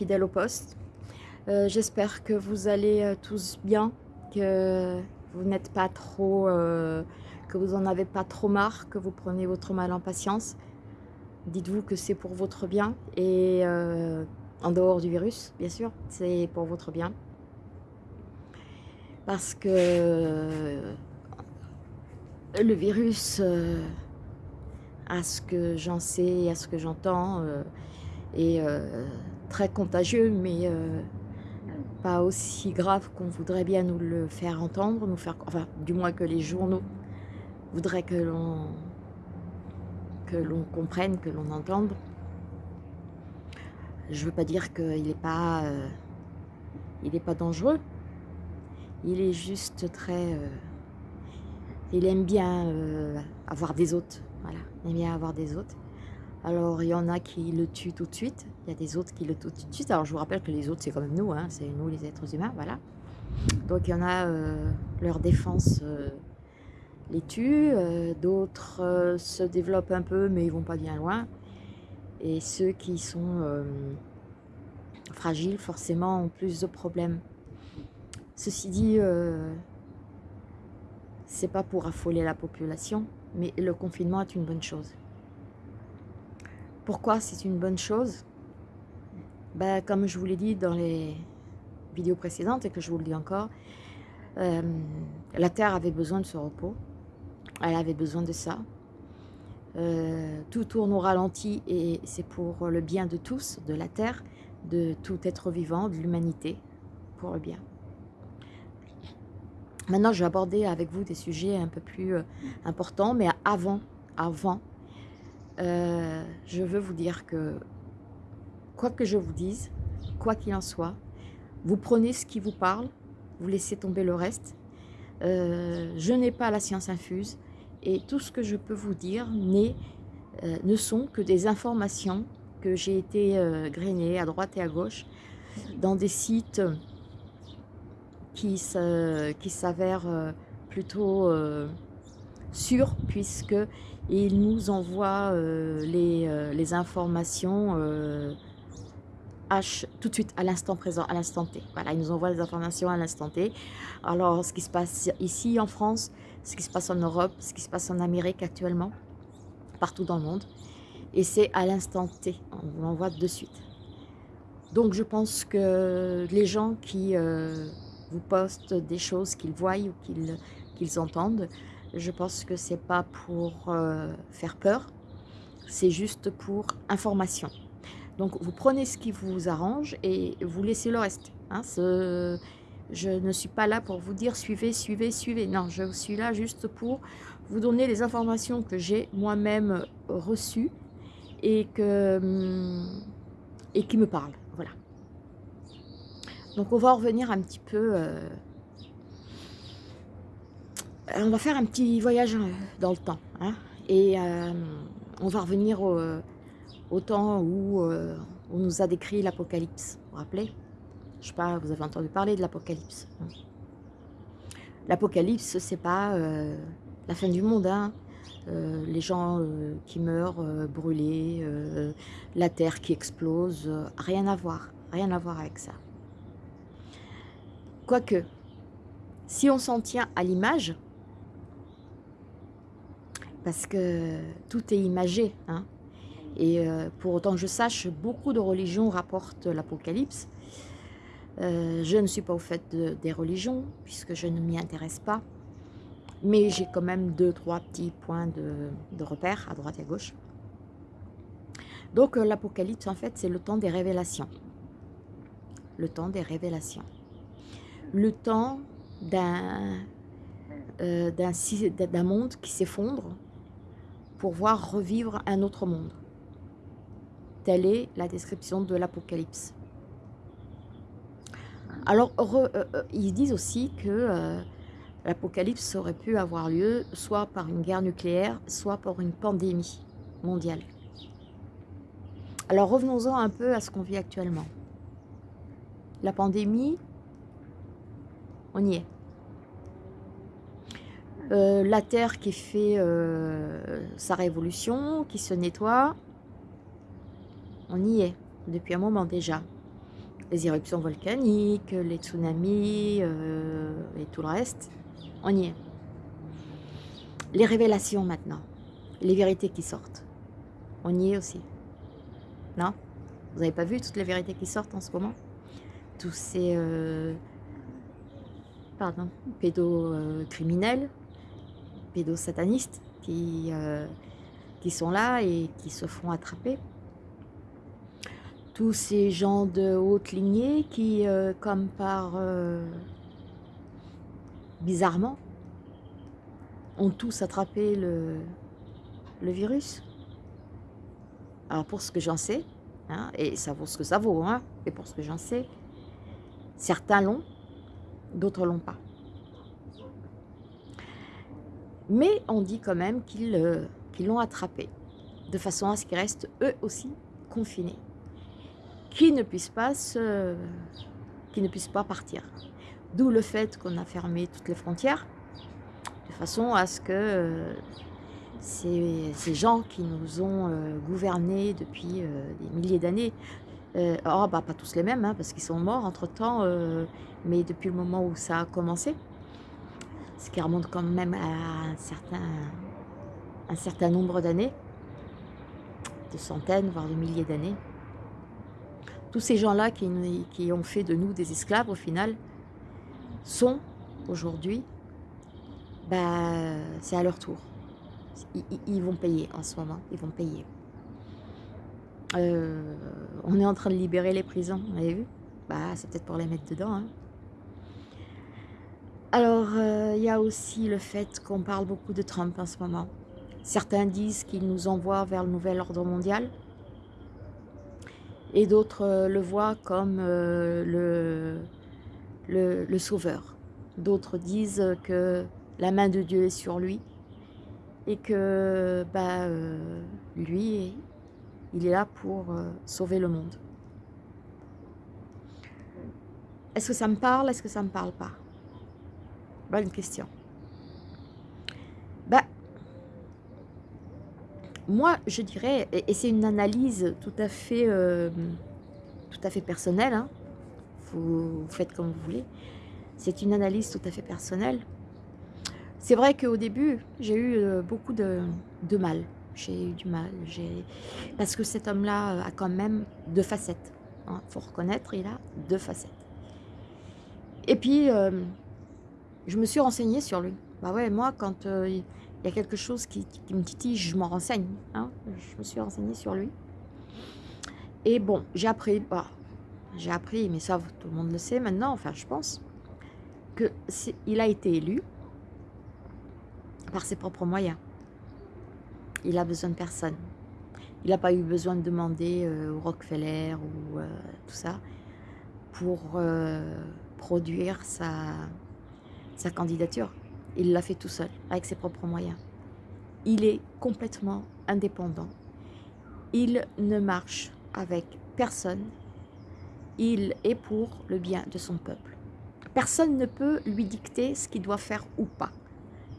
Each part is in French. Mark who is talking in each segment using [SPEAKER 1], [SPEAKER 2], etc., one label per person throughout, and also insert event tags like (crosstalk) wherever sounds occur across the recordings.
[SPEAKER 1] toujours euh, fidèle au poste. Euh, j'espère que vous allez euh, tous bien, que vous n'êtes pas trop, que vous en avez pas trop marre, que vous prenez votre mal en patience. Dites-vous que c'est pour votre bien et en dehors du virus, bien sûr, c'est pour votre bien. Parce que le virus à ce que j'en sais, à ce que j'entends, euh, euh, très contagieux, mais euh, pas aussi grave qu'on voudrait bien nous le faire entendre, nous faire, enfin, du moins que les journaux voudraient que l'on que l'on comprenne, que l'on entende. Je veux pas dire qu'il n'est pas, il est pas dangereux. Il est juste très, il aime bien avoir des hôtes. Voilà, il aime bien avoir des hôtes. Alors, il y en a qui le tuent tout de suite. Il y a des autres qui le tuent tout de suite. Alors, je vous rappelle que les autres, c'est quand même nous. Hein, c'est nous, les êtres humains. Voilà. Donc, il y en a, euh, leur défense euh, les tue. Euh, d'autres se développent un peu, mais ils vont pas bien loin. Et ceux qui sont fragiles, forcément, ont plus de problèmes. Ceci dit, c'est pas pour affoler la population mais le confinement est une bonne chose. Pourquoi c'est une bonne chose? Ben, Comme je vous l'ai dit dans les vidéos précédentes et que je vous le dis encore, euh, la Terre avait besoin de ce repos, elle avait besoin de ça. Euh, tout tourne au ralenti et c'est pour le bien de tous, de la Terre, de tout être vivant, de l'humanité, pour le bien. Maintenant, je vais aborder avec vous des sujets un peu plus euh, importants, mais avant, avant, euh, je veux vous dire que, quoi que je vous dise, quoi qu'il en soit, vous prenez ce qui vous parle, vous laissez tomber le reste. Euh, je n'ai pas la science infuse et tout ce que je peux vous dire ne sont que des informations que j'ai été grainées à droite et à gauche dans des sites qui s'avère euh, plutôt euh, sûr puisque il nous envoie euh, les, informations H tout de suite à l'instant présent, à l'instant T. Voilà, il nous envoie les informations à l'instant T. Alors, ce qui se passe ici en France, ce qui se passe en Europe, ce qui se passe en Amérique actuellement, partout dans le monde. Et c'est à l'instant T, on vous l'envoie de suite. Donc je pense que les gens qui vous postent des choses qu'ils voient ou qu'ils entendent. Je pense que c'est pas pour euh, faire peur, c'est juste pour information. Donc vous prenez ce qui vous arrange et vous laissez le reste. Hein, je ne suis pas là pour vous dire suivez, suivez, suivez. Non, je suis là juste pour vous donner les informations que j'ai moi-même reçues et, que, hum, et qui me parlent. Voilà. Donc on va revenir un petit peu... Euh, on va faire un petit voyage euh, dans le temps. Hein, et euh, on va revenir au, temps où on nous a décrit l'Apocalypse. Vous vous rappelez? Je sais pas, vous avez entendu parler de l'Apocalypse. Hein? L'Apocalypse, c'est pas la fin du monde. Hein. les gens qui meurent brûlés, la terre qui explose, rien à voir, rien à voir avec ça. Quoique, si on s'en tient à l'image, parce que tout est imagé, hein, et euh, pour autant que je sache, beaucoup de religions rapportent l'Apocalypse. Euh, je ne suis pas au fait des religions, puisque je ne m'y intéresse pas. Mais j'ai quand même deux, trois petits points de, repère à droite et à gauche. Donc euh, l'Apocalypse, en fait, c'est le temps des révélations. Le temps des révélations le temps d'un monde qui s'effondre pour voir revivre un autre monde. Telle est la description de l'Apocalypse. Alors, euh, euh, ils disent aussi que l'Apocalypse aurait pu avoir lieu soit par une guerre nucléaire, soit par une pandémie mondiale. Alors, revenons-en un peu à ce qu'on vit actuellement. La pandémie, on y est. Euh, la Terre qui fait euh, sa révolution, qui se nettoie. On y est, depuis un moment déjà. Les éruptions volcaniques, les tsunamis euh, et tout le reste, on y est. Les révélations maintenant, les vérités qui sortent, on y est aussi. Non? Vous n'avez pas vu toutes les vérités qui sortent en ce moment? Tous ces... Pardon, pédocriminels, pédosatanistes qui, euh, qui sont là et qui se font attraper. Tous ces gens de haute lignée qui, euh, comme par... Euh, bizarrement, ont tous attrapé le, le virus. Alors pour ce que j'en sais, hein, et ça vaut ce que ça vaut, hein, et pour ce que j'en sais, certains l'ont, d'autres l'ont pas. Mais on dit quand même qu'ils euh, l'ont attrapé, de façon à ce qu'ils restent eux aussi confinés, qu'ils ne puissent pas se, ne puissent pas partir. D'où le fait qu'on a fermé toutes les frontières, de façon à ce que euh, ces, gens qui nous ont euh, gouvernés depuis des milliers d'années, oh, bah, pas tous les mêmes, hein, parce qu'ils sont morts entre-temps, mais depuis le moment où ça a commencé, ce qui remonte quand même à un certain, nombre d'années, de centaines, voire de milliers d'années. Tous ces gens-là qui, qui, ont fait de nous des esclaves, au final, sont aujourd'hui, bah, c'est à leur tour. Ils, vont payer en ce moment, ils vont payer. Euh, on est en train de libérer les prisons, vous avez vu? Bah, C'est peut-être pour les mettre dedans. Hein. Alors, euh, il y a aussi le fait qu'on parle beaucoup de Trump en ce moment. Certains disent qu'il nous envoie vers le nouvel ordre mondial. Et d'autres euh, le voient comme euh, le, sauveur. D'autres disent que la main de Dieu est sur lui. Et que bah, lui, il est là pour sauver le monde. Est-ce que ça me parle? Est-ce que ça ne me parle pas? Bonne question. Bah, moi, je dirais, et, c'est une analyse tout à fait, euh, tout à fait personnelle, hein, vous, faites comme vous voulez, c'est une analyse tout à fait personnelle. C'est vrai qu'au début, j'ai eu euh, beaucoup de, mal. J'ai eu du mal. Parce que cet homme-là a quand même deux facettes. Il hein. faut reconnaître, il a deux facettes. Et puis, euh, je me suis renseignée sur lui. Bah ouais, moi, quand euh, il y a quelque chose qui, me titille, je m'en renseigne. Hein. Je me suis renseignée sur lui. Et bon, j'ai appris, bah, j'ai appris, mais ça, tout le monde le sait maintenant, enfin, je pense, qu'il a été élu par ses propres moyens. Il a besoin de personne. Il n'a pas eu besoin de demander euh, au Rockefeller ou euh, tout ça pour produire sa, sa candidature. Il l'a fait tout seul, avec ses propres moyens. Il est complètement indépendant. Il ne marche avec personne. Il est pour le bien de son peuple. Personne ne peut lui dicter ce qu'il doit faire ou pas,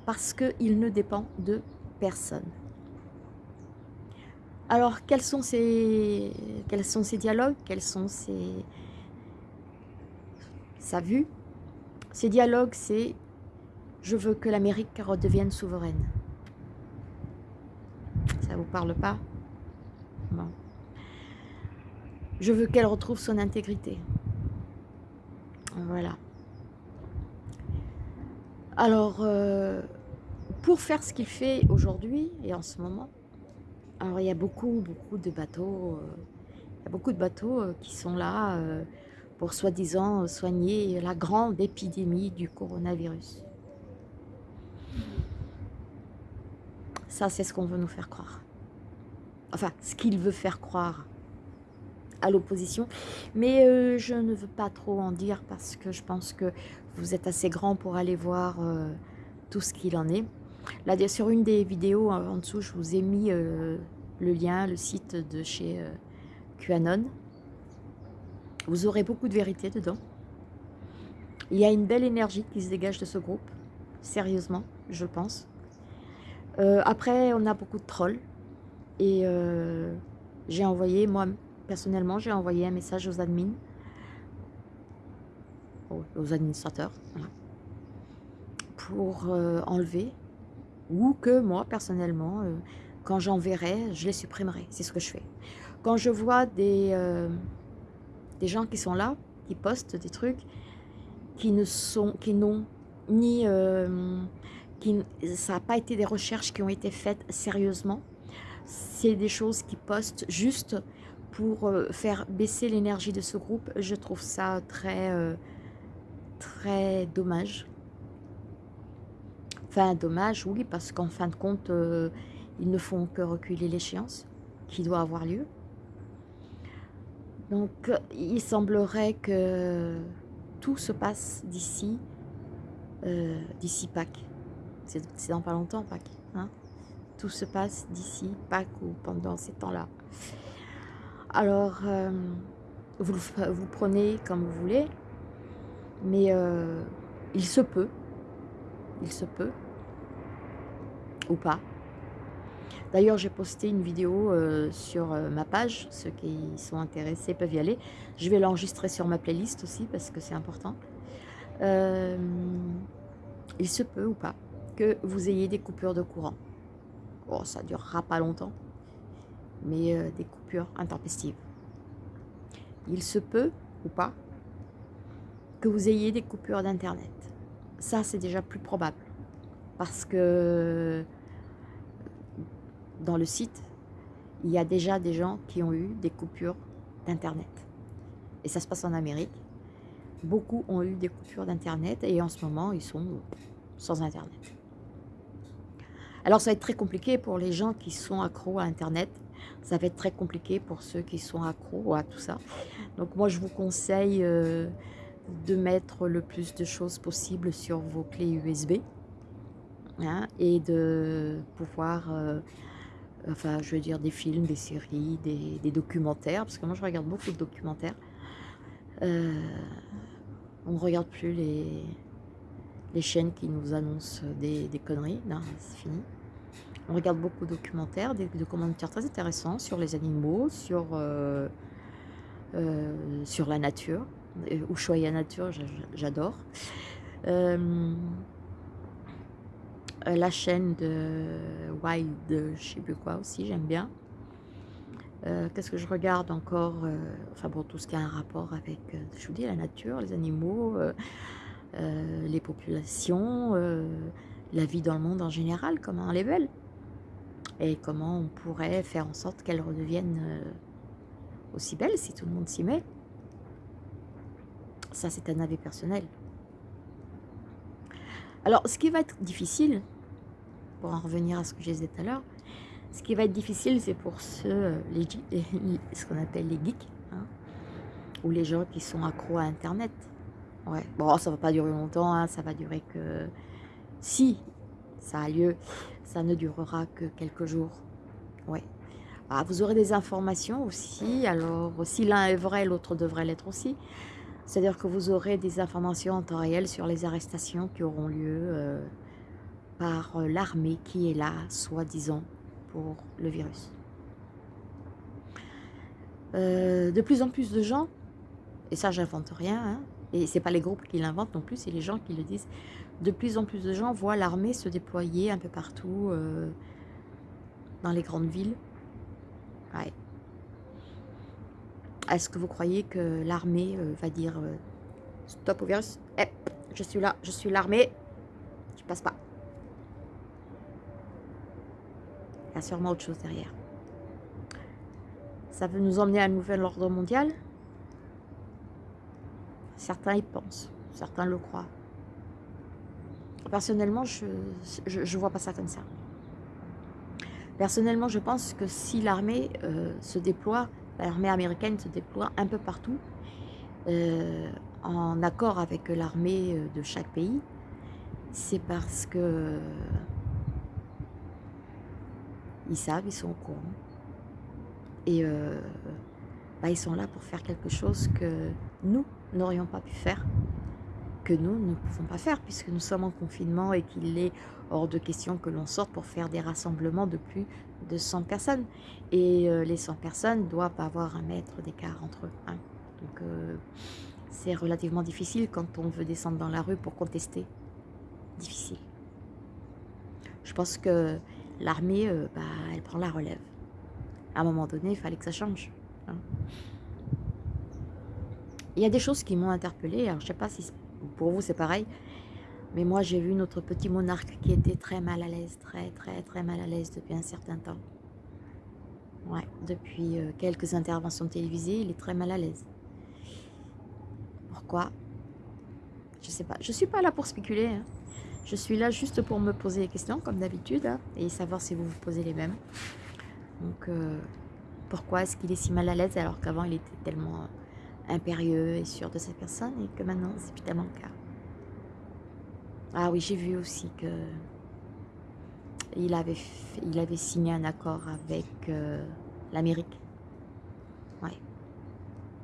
[SPEAKER 1] parce qu'il ne dépend de personne. Alors, quels sont ces, dialogues? Quels sont ces, sa vue? Ces dialogues, c'est « je veux que l'Amérique redevienne souveraine ». Ça vous parle pas? Je veux qu'elle retrouve son intégrité. Voilà. Alors, euh, pour faire ce qu'il fait aujourd'hui et en ce moment, alors il y a beaucoup, beaucoup de bateaux, euh, il y a beaucoup de bateaux euh, qui sont là, pour soi-disant soigner la grande épidémie du coronavirus. Ça, c'est ce qu'on veut nous faire croire. Enfin, ce qu'il veut faire croire à l'opposition. Mais euh, je ne veux pas trop en dire parce que je pense que vous êtes assez grand pour aller voir euh, tout ce qu'il en est. Là, sur une des vidéos en dessous, je vous ai mis euh, le lien, le site de chez QAnon. Vous aurez beaucoup de vérité dedans. Il y a une belle énergie qui se dégage de ce groupe, sérieusement, je pense. Euh, après, on a beaucoup de trolls. Et euh, j'ai envoyé, moi, personnellement, j'ai envoyé un message aux admins, aux, administrateurs, pour euh, enlever, ou que moi, personnellement, quand j'enverrai, je les supprimerai. C'est ce que je fais. Quand je vois des, des gens qui sont là, qui postent des trucs, qui ne sont, qui n'ont ni, qui, ça n'a pas été des recherches qui ont été faites sérieusement. C'est des choses qui postent juste pour euh, faire baisser l'énergie de ce groupe. Je trouve ça très, euh, très dommage. Enfin, dommage, oui, parce qu'en fin de compte, euh, ils ne font que reculer l'échéance qui doit avoir lieu. Donc, il semblerait que tout se passe d'ici, d'ici Pâques. C'est dans pas longtemps, Pâques. Hein tout se passe d'ici Pâques ou pendant ces temps-là. Alors, euh, vous, vous prenez comme vous voulez, mais euh, il se peut, il se peut, ou pas. D'ailleurs, j'ai posté une vidéo euh, sur ma page, ceux qui sont intéressés peuvent y aller. Je vais l'enregistrer sur ma playlist aussi, parce que c'est important. il se peut ou pas que vous ayez des coupures de courant. Bon, ça durera pas longtemps, mais euh, des coupures intempestives. Il se peut, ou pas, que vous ayez des coupures d'Internet. Ça, c'est déjà plus probable. Parce que dans le site, il y a déjà des gens qui ont eu des coupures d'Internet. Et ça se passe en Amérique. Beaucoup ont eu des coupures d'Internet et en ce moment, ils sont sans Internet. Alors ça va être très compliqué pour les gens qui sont accros à Internet. Ça va être très compliqué pour ceux qui sont accros à tout ça. Donc moi je vous conseille euh, de mettre le plus de choses possible sur vos clés USB. Hein, et de pouvoir, euh, enfin je veux dire des films, des séries, des, documentaires. Parce que moi je regarde beaucoup de documentaires. Euh, on ne regarde plus les, les chaînes qui nous annoncent des, conneries. Non, c'est fini. On regarde beaucoup de documentaires, des documentaires très intéressants sur les animaux, sur, euh, euh, sur la nature. Ushuaïa Nature, j'adore. Euh, la chaîne de Wild, je sais plus quoi aussi, j'aime bien. Qu'est-ce que je regarde encore Enfin bon, tout ce qui a un rapport avec, je vous dis, la nature, les animaux, euh, les populations, euh, la vie dans le monde en général, comment elle est belle. Et comment on pourrait faire en sorte qu'elle redevienne euh, aussi belle si tout le monde s'y met. Ça, c'est un avis personnel. Alors, ce qui va être difficile, pour en revenir à ce que je disais tout à l'heure, ce qui va être difficile, c'est pour ceux, (laughs) les, ce qu'on appelle les geeks, hein, ou les gens qui sont accros à Internet. Ouais, bon, ça va pas durer longtemps, hein, ça va durer que... Si ça a lieu, ça ne durera que quelques jours. Ouais. Ah, vous aurez des informations aussi, alors si l'un est vrai, l'autre devrait l'être aussi. C'est-à-dire que vous aurez des informations en temps réel sur les arrestations qui auront lieu euh, par euh, l'armée qui est là, soi-disant, pour le virus. Euh, de plus en plus de gens, et ça j'invente rien, hein, et ce n'est pas les groupes qui l'inventent non plus, c'est les gens qui le disent. De plus en plus de gens voient l'armée se déployer un peu partout euh, dans les grandes villes. Est-ce que vous croyez que l'armée va dire stop au virus? Eh, je suis là, je suis l'armée, je passe pas. Il y sûrement autre chose derrière. Ça veut nous emmener à un nouvel ordre mondial? Certains y pensent, certains le croient. Personnellement, je ne vois pas ça comme ça. Personnellement, je pense que si l'armée euh, se déploie, l'armée américaine se déploie un peu partout, euh, en accord avec l'armée euh, de chaque pays, c'est parce que ils savent, ils sont au courant. Et bah, ils sont là pour faire quelque chose que nous, n'aurions pas pu faire, que nous ne pouvons pas faire puisque nous sommes en confinement et qu'il est hors de question que l'on sorte pour faire des rassemblements de plus de 100 personnes. Et euh, les 100 personnes doivent avoir un mètre d'écart entre eux. Hein. Donc euh, c'est relativement difficile quand on veut descendre dans la rue pour contester. Difficile. Je pense que l'armée, euh, bah, elle prend la relève. À un moment donné, il fallait que ça change. Hein. Il y a des choses qui m'ont interpellée. Alors, je sais pas si pour vous c'est pareil. Mais moi, j'ai vu notre petit monarque qui était très mal à l'aise, très, très, très mal à l'aise depuis un certain temps. Ouais, depuis euh, quelques interventions télévisées, il est très mal à l'aise. Pourquoi? Je sais pas. Je suis pas là pour spéculer. Hein. Je suis là juste pour me poser des questions, comme d'habitude, hein, et savoir si vous vous posez les mêmes. Donc, euh, pourquoi est-ce qu'il est si mal à l'aise alors qu'avant il était tellement impérieux et sûr de sa personne et que maintenant c'est plus le cas? Ah oui, j'ai vu aussi que il avait, il avait signé un accord avec euh, l'Amérique. Ouais.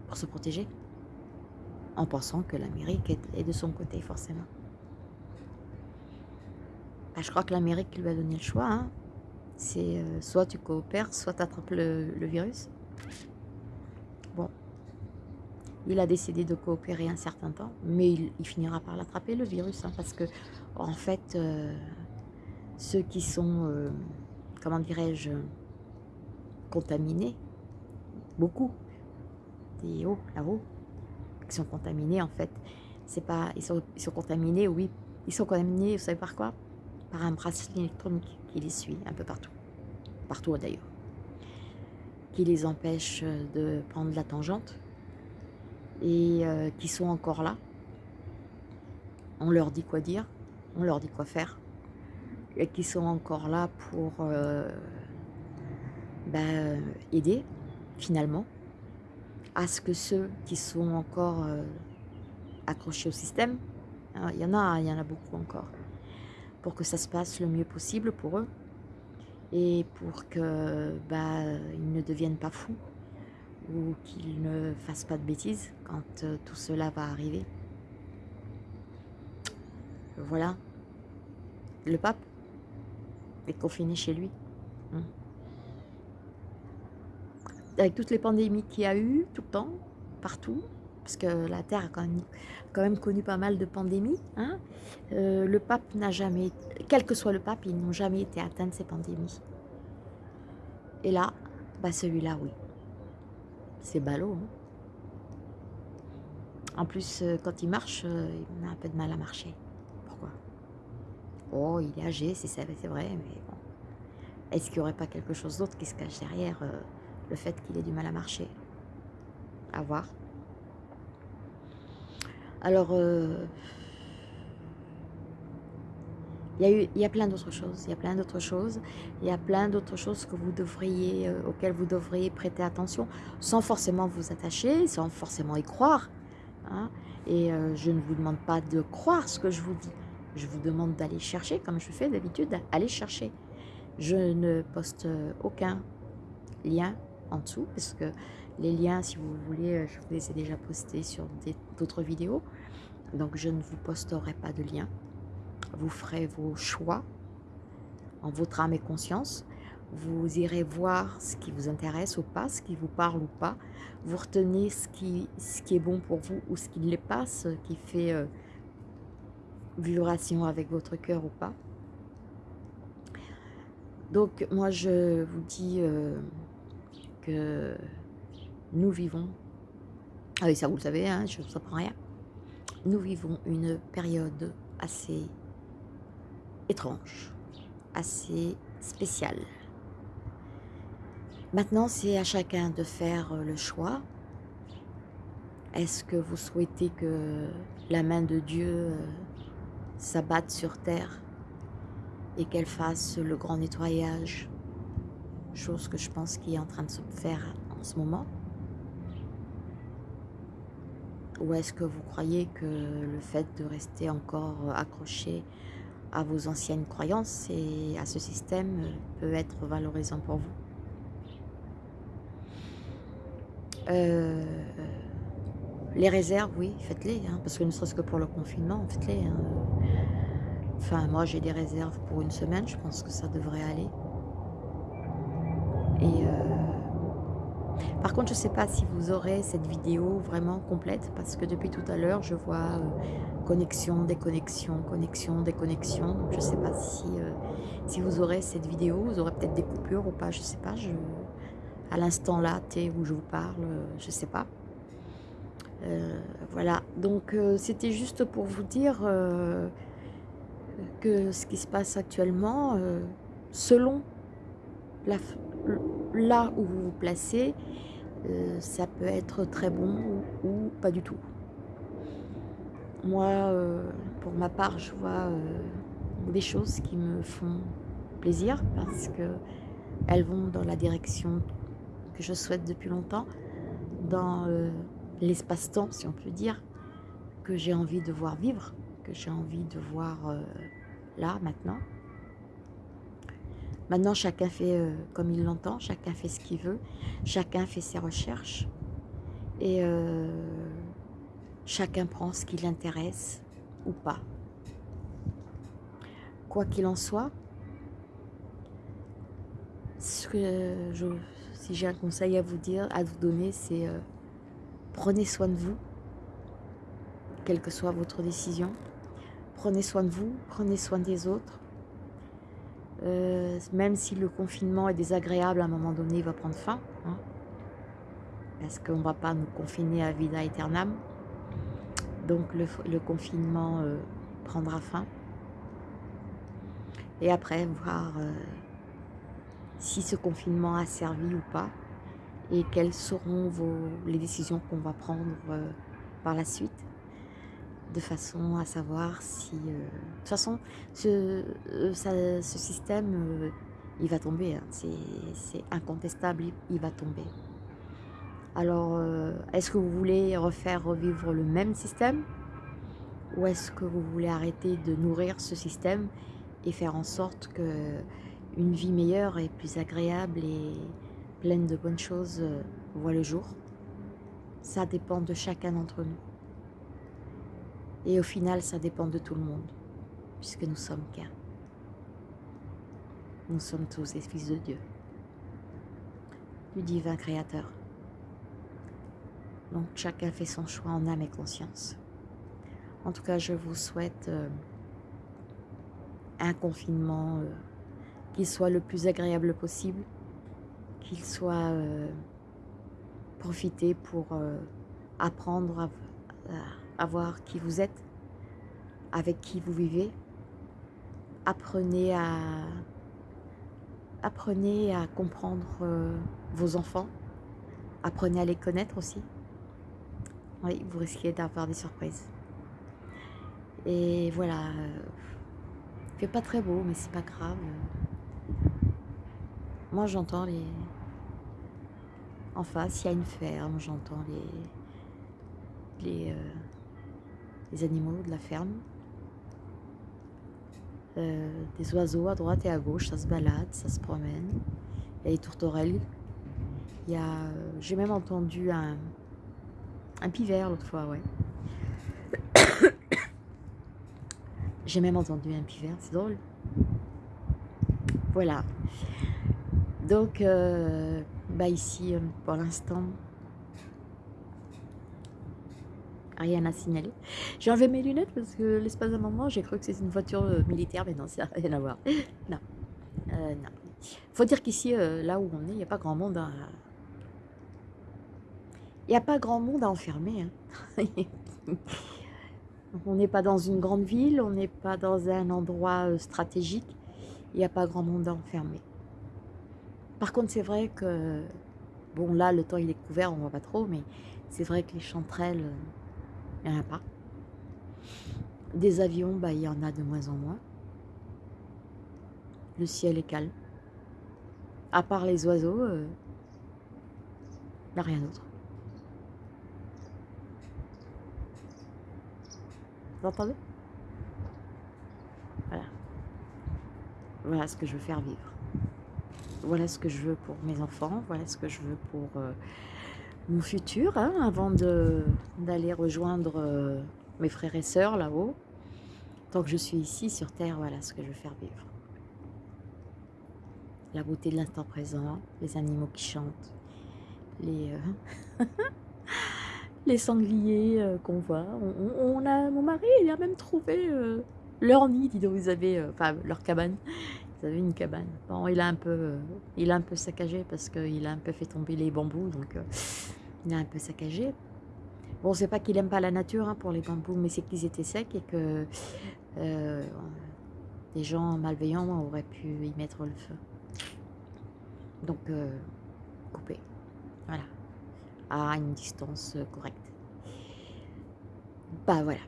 [SPEAKER 1] Pour se protéger. En pensant que l'Amérique est, de son côté, forcément. Bah, je crois que l'Amérique lui a donné le choix. Hein. C'est euh, soit tu coopères, soit tu attrapes le, virus. Bon. Il a décidé de coopérer un certain temps, mais il, finira par l'attraper, le virus, hein, parce que, en fait, euh, ceux qui sont, euh, comment dirais-je, contaminés, beaucoup, des hauts, là-haut, qui sont contaminés, en fait, c'est pas, ils sont, ils sont contaminés, oui, ils sont contaminés, vous savez par quoi? Par un bracelet électronique qui les suit un peu partout, partout d'ailleurs, qui les empêche de prendre la tangente. Et euh, qui sont encore là. On leur dit quoi dire, on leur dit quoi faire, et qui sont encore là pour euh, ben, aider finalement à ce que ceux qui sont encore euh, accrochés au système, hein, il y en a, il y en a beaucoup encore, pour que ça se passe le mieux possible pour eux et pour que bah, ils ne deviennent pas fous ou qu'ils ne fassent pas de bêtises quand euh, tout cela va arriver. Voilà. Le pape est confiné chez lui. Hein. Avec toutes les pandémies qu'il y a eu tout le temps, partout, parce que la Terre a quand même, connu pas mal de pandémies. Hein. Euh, le pape n'a jamais, quel que soit le pape, ils n'ont jamais été atteints de ces pandémies. Et là, bah celui-là, oui. C'est ballot. Hein. En plus, euh, quand il marche, euh, il a un peu de mal à marcher. Pourquoi? Oh, il est âgé, c'est vrai, mais bon. Est-ce qu'il n'y aurait pas quelque chose d'autre qui se cache derrière le fait qu'il ait du mal à marcher? À voir. Alors, euh, il, y a plein d'autres choses, il y a plein d'autres choses, il y a plein d'autres choses que vous devriez, euh, auxquelles vous devriez prêter attention, sans forcément vous attacher, sans forcément y croire. Hein. Et euh, je ne vous demande pas de croire ce que je vous dis, je vous demande d'aller chercher, comme je fais d'habitude, aller chercher. Je ne poste aucun lien en dessous, parce que les liens, si vous voulez, je vous les ai déjà postés sur d'autres vidéos. Donc, je ne vous posterai pas de lien. Vous ferez vos choix en votre âme et conscience. Vous irez voir ce qui vous intéresse ou pas, ce qui vous parle ou pas. Vous retenez ce qui, ce qui est bon pour vous ou ce qui ne l'est pas, ce qui fait euh, vibration avec votre cœur ou pas. Donc, moi, je vous dis euh, que nous vivons, ah oui ça vous le savez, hein, je ne vous apprends rien, nous vivons une période assez étrange, assez spéciale. Maintenant, c'est à chacun de faire le choix. Est-ce que vous souhaitez que la main de Dieu euh, s'abatte sur terre et qu'elle fasse le grand nettoyage, chose que je pense qui est en train de se faire en ce moment? Ou est-ce que vous croyez que le fait de rester encore accroché à vos anciennes croyances et à ce système peut être valorisant pour vous? Euh, Les réserves, oui, faites-les, hein, parce que ne serait-ce que pour le confinement, faites-les. Hein. Enfin, moi, j'ai des réserves pour une semaine, je pense que ça devrait aller. Et euh, par contre, je ne sais pas si vous aurez cette vidéo vraiment complète, parce que depuis tout à l'heure, je vois euh, connexion, déconnexion, connexion, déconnexion. Donc, je ne sais pas si, euh, si vous aurez cette vidéo, vous aurez peut-être des coupures ou pas, je ne sais pas. À l'instant là, où je vous parle, je ne sais pas. voilà, donc c'était juste pour vous dire que ce qui se passe actuellement, selon la, là où vous vous placez, euh, ça peut être très bon ou, pas du tout. Moi, euh, pour ma part, je vois euh, des choses qui me font plaisir parce que elles vont dans la direction que je souhaite depuis longtemps, dans l'espace-temps, si on peut dire, que j'ai envie de voir vivre, que j'ai envie de voir là, maintenant. Maintenant, chacun fait euh, comme il l'entend, chacun fait ce qu'il veut, chacun fait ses recherches et euh, chacun prend ce qui l'intéresse ou pas. Quoi qu'il en soit, si j'ai un conseil à vous dire, à vous donner, c'est euh, prenez soin de vous, quelle que soit votre décision. Prenez soin de vous, prenez soin des autres, euh, même si le confinement est désagréable, à un moment donné, il va prendre fin. Hein, parce qu'on ne va pas nous confiner à vida aeternam. Donc le, confinement euh, prendra fin. Et après, voir euh, si ce confinement a servi ou pas. Et quelles seront les décisions qu'on va prendre par la suite de façon à savoir si... Euh, de toute façon, ce, euh, système, euh, il va tomber. Hein. C'est incontestable, il, va tomber. Alors, est-ce que vous voulez refaire revivre le même système? Ou est-ce que vous voulez arrêter de nourrir ce système et faire en sorte que une vie meilleure et plus agréable et pleine de bonnes choses voit le jour? Ça dépend de chacun d'entre nous. Et au final, ça dépend de tout le monde, puisque nous sommes qu'un. Nous sommes tous les fils de Dieu, du divin créateur. Donc chacun fait son choix en âme et conscience. En tout cas, je vous souhaite euh, un confinement euh, qui soit le plus agréable possible, qu'il soit euh, profité pour apprendre à à voir qui vous êtes, avec qui vous vivez. Apprenez à, apprenez à comprendre euh, vos enfants. Apprenez à les connaître aussi. Oui, vous risquez d'avoir des surprises. Et voilà, euh, il fait pas très beau, mais c'est pas grave. Moi, j'entends les... En face, il y a une ferme, j'entends les... les euh, les animaux de la ferme. Euh, des oiseaux à droite et à gauche, ça se balade, ça se promène. Il y a les tourterelles. Euh, j'ai même entendu un, un pivert l'autre fois, ouais. (coughs) j'ai même entendu un pivert, c'est drôle. Voilà. Donc, euh, bah ici, pour l'instant, rien à signaler. J'ai enlevé mes lunettes parce que l'espace d'un moment, j'ai cru que c'était une voiture euh, militaire, mais non, ça n'a rien à voir. (laughs) Non. Euh, non. Faut dire qu'ici, euh, là où on est, il n'y a pas grand monde à... Il n'y a pas grand monde à enfermer. Hein. (laughs) on n'est pas dans une grande ville, on n'est pas dans un endroit stratégique. Il n'y a pas grand monde à enfermer. Par contre, c'est vrai que... Bon, là, le temps il est couvert, on ne voit pas trop, mais c'est vrai que les chanterelles il n'y en a pas. Des avions, bah, il y en a de moins en moins. Le ciel est calme. À part les oiseaux, euh, il n'y a rien d'autre. Vous entendez Voilà. Voilà ce que je veux faire vivre. Voilà ce que je veux pour mes enfants. Voilà ce que je veux pour... Euh, mon futur, hein, avant d'aller rejoindre euh, mes frères et sœurs là-haut. Tant que je suis ici sur Terre, voilà ce que je veux faire vivre. La beauté de l'instant présent, les animaux qui chantent, les, euh, (laughs) les sangliers euh, qu'on voit. On, a, mon mari, il a même trouvé leur nid, dis donc, vous avez, enfin leur cabane. Vous avez une cabane. Bon, il a un peu, il a un peu saccagé parce qu'il a un peu fait tomber les bambous, donc il a un peu saccagé. Bon, c'est pas qu'il aime pas la nature hein, pour les bambous, mais c'est qu'ils étaient secs et que euh, des gens malveillants auraient pu y mettre le feu. Donc, euh, couper. Voilà. À une distance correcte. Bah voilà.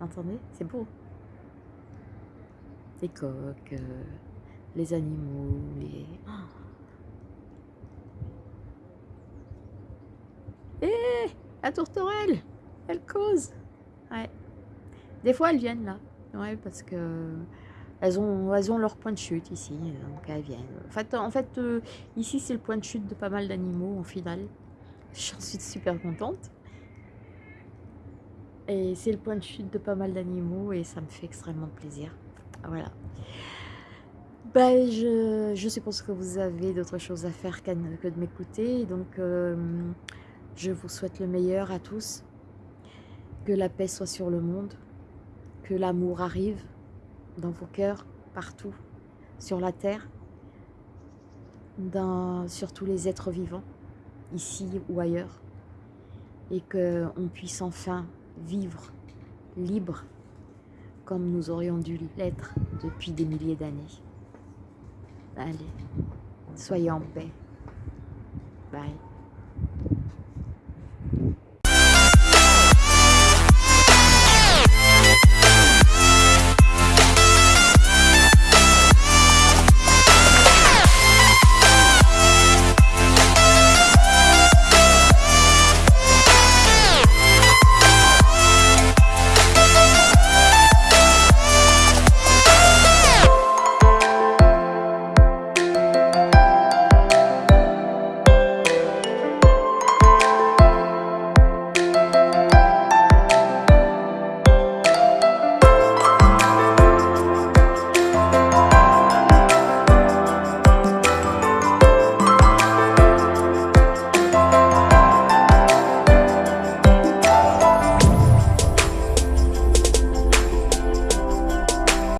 [SPEAKER 1] Entendez? C'est beau. Les coques, euh, les animaux, les. (gasps) Eh, la tourterelle, elle cause. Ouais. Des fois, elles viennent là. Ouais, parce que elles ont, elles ont leur point de chute ici, donc elles viennent. En fait, en fait euh, ici, c'est le point de chute de pas mal d'animaux en finale. J'en suis super contente. Et c'est le point de chute de pas mal d'animaux et ça me fait extrêmement plaisir. Voilà. Ben, je, je suppose que vous avez d'autres choses à faire que de m'écouter. Donc, euh, je vous souhaite le meilleur à tous, que la paix soit sur le monde, que l'amour arrive dans vos cœurs, partout, sur la terre, sur tous les êtres vivants, ici ou ailleurs, et qu'on puisse enfin vivre libre comme nous aurions dû l'être depuis des milliers d'années. Allez, soyez en paix. Bye.